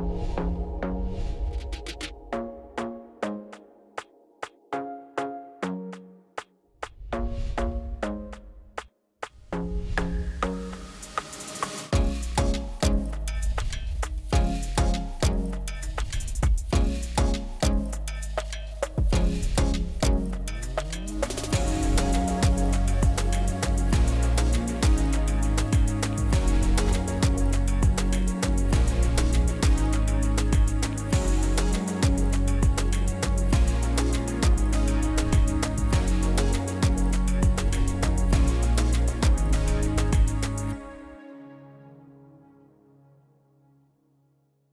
you